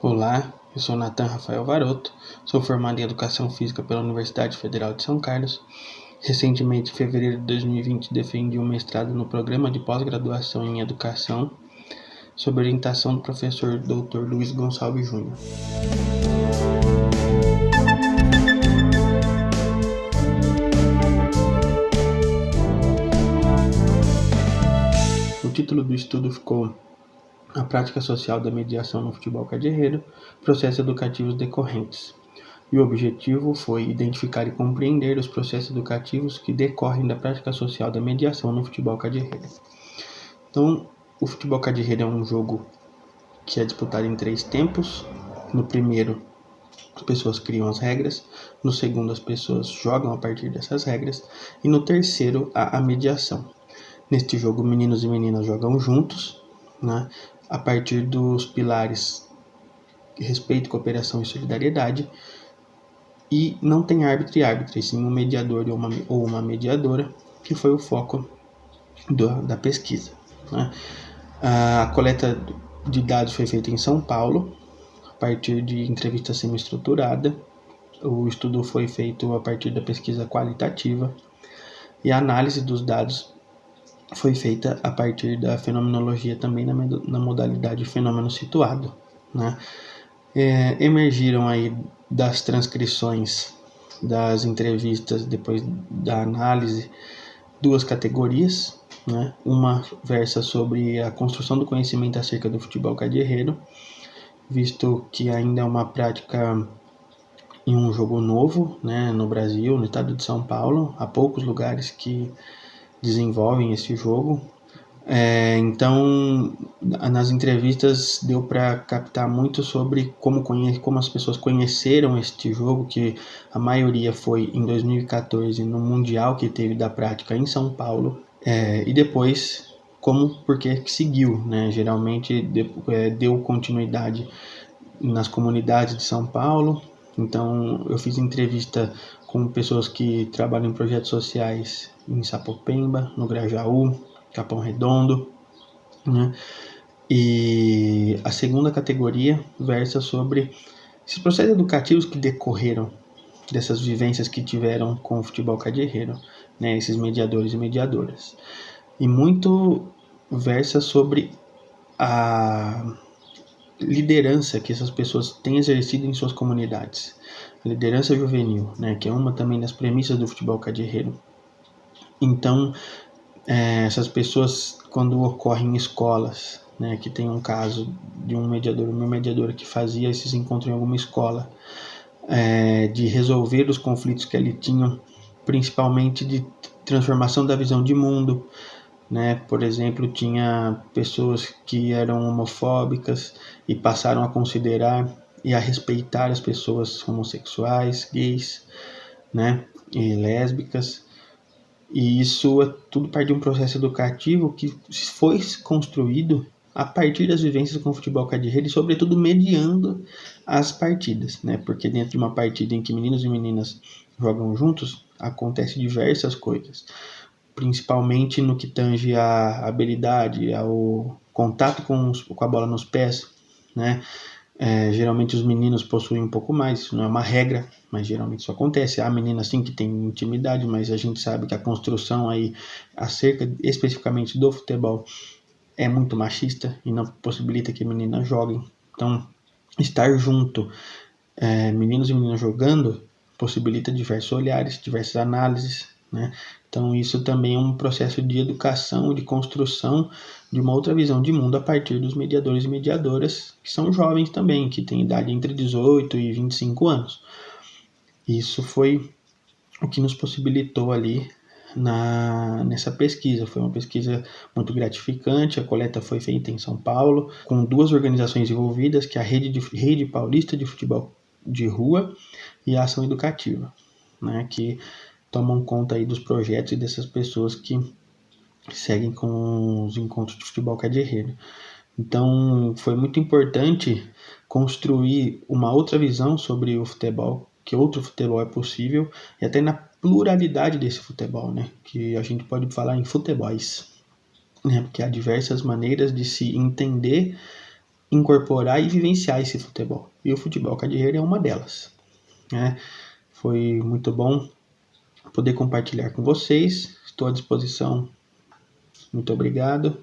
Olá, eu sou Natan Rafael Varoto, sou formado em Educação Física pela Universidade Federal de São Carlos. Recentemente, em fevereiro de 2020, defendi um mestrado no programa de pós-graduação em Educação, sob orientação do professor Dr. Luiz Gonçalves Júnior. O título do estudo ficou A Prática Social da Mediação no Futebol Cadirreiro, Processos Educativos Decorrentes. E o objetivo foi identificar e compreender os processos educativos que decorrem da prática social da mediação no futebol cadirreiro. Então, o futebol cadirreiro é um jogo que é disputado em três tempos. No primeiro, as pessoas criam as regras. No segundo, as pessoas jogam a partir dessas regras. E no terceiro, há a mediação. Neste jogo, meninos e meninas jogam juntos, né, a partir dos pilares respeito, cooperação e solidariedade. E não tem árbitro e árbitra, sim um mediador ou uma, ou uma mediadora, que foi o foco do, da pesquisa. Né. A coleta de dados foi feita em São Paulo, a partir de entrevista semi-estruturada. O estudo foi feito a partir da pesquisa qualitativa e a análise dos dados foi feita a partir da fenomenologia também na, na modalidade fenômeno situado. Né? É, emergiram aí das transcrições das entrevistas depois da análise duas categorias, né? uma versa sobre a construção do conhecimento acerca do futebol cadierreiro, visto que ainda é uma prática em um jogo novo né, no Brasil, no estado de São Paulo, há poucos lugares que desenvolvem esse jogo. É, então, nas entrevistas deu para captar muito sobre como, conhe como as pessoas conheceram este jogo, que a maioria foi em 2014 no Mundial que teve da prática em São Paulo, é, e depois como porque seguiu, né? Geralmente é, deu continuidade nas comunidades de São Paulo. Então, eu fiz entrevista com pessoas que trabalham em projetos sociais em Sapopemba, no Grajaú, Capão Redondo, né? E a segunda categoria versa sobre esses processos educativos que decorreram dessas vivências que tiveram com o futebol cadirreiro, né, esses mediadores e mediadoras. E muito versa sobre a liderança que essas pessoas têm exercido em suas comunidades. Liderança juvenil, né, que é uma também das premissas do futebol cadirreiro. Então, é, essas pessoas, quando ocorrem em escolas, né, que tem um caso de um mediador, uma mediadora que fazia esses encontros em alguma escola, é, de resolver os conflitos que ali tinham, principalmente de transformação da visão de mundo, né? Por exemplo, tinha pessoas que eram homofóbicas e passaram a considerar e a respeitar as pessoas homossexuais, gays, né? E lésbicas e isso é tudo parte de um processo educativo que foi construído a partir das vivências com o futebol cadirreiro e, sobretudo, mediando as partidas, né? Porque dentro de uma partida em que meninos e meninas jogam juntos, acontece diversas coisas, principalmente no que tange a habilidade, ao contato com, os, com a bola nos pés, né? É, geralmente os meninos possuem um pouco mais, isso não é uma regra, mas geralmente isso acontece. Há meninas sim que têm intimidade, mas a gente sabe que a construção aí acerca especificamente do futebol é muito machista e não possibilita que meninas joguem. Então, estar junto, é, meninos e meninas jogando, possibilita diversos olhares, diversas análises, né? Então, isso também é um processo de educação, de construção de uma outra visão de mundo a partir dos mediadores e mediadoras, que são jovens também, que têm idade entre 18 e 25 anos. Isso foi o que nos possibilitou ali na, nessa pesquisa. Foi uma pesquisa muito gratificante. A coleta foi feita em São Paulo, com duas organizações envolvidas, que é a Rede, de, Rede Paulista de Futebol de Rua e a Ação Educativa, né, que tomam conta aí dos projetos e dessas pessoas que seguem com os encontros de futebol cadirreiro. Então, foi muito importante construir uma outra visão sobre o futebol, que outro futebol é possível, e até na pluralidade desse futebol, né? Que a gente pode falar em futebols, né? Porque há diversas maneiras de se entender incorporar e vivenciar esse futebol. E o futebol cadeirheiro é uma delas. Né? Foi muito bom poder compartilhar com vocês. Estou à disposição. Muito obrigado.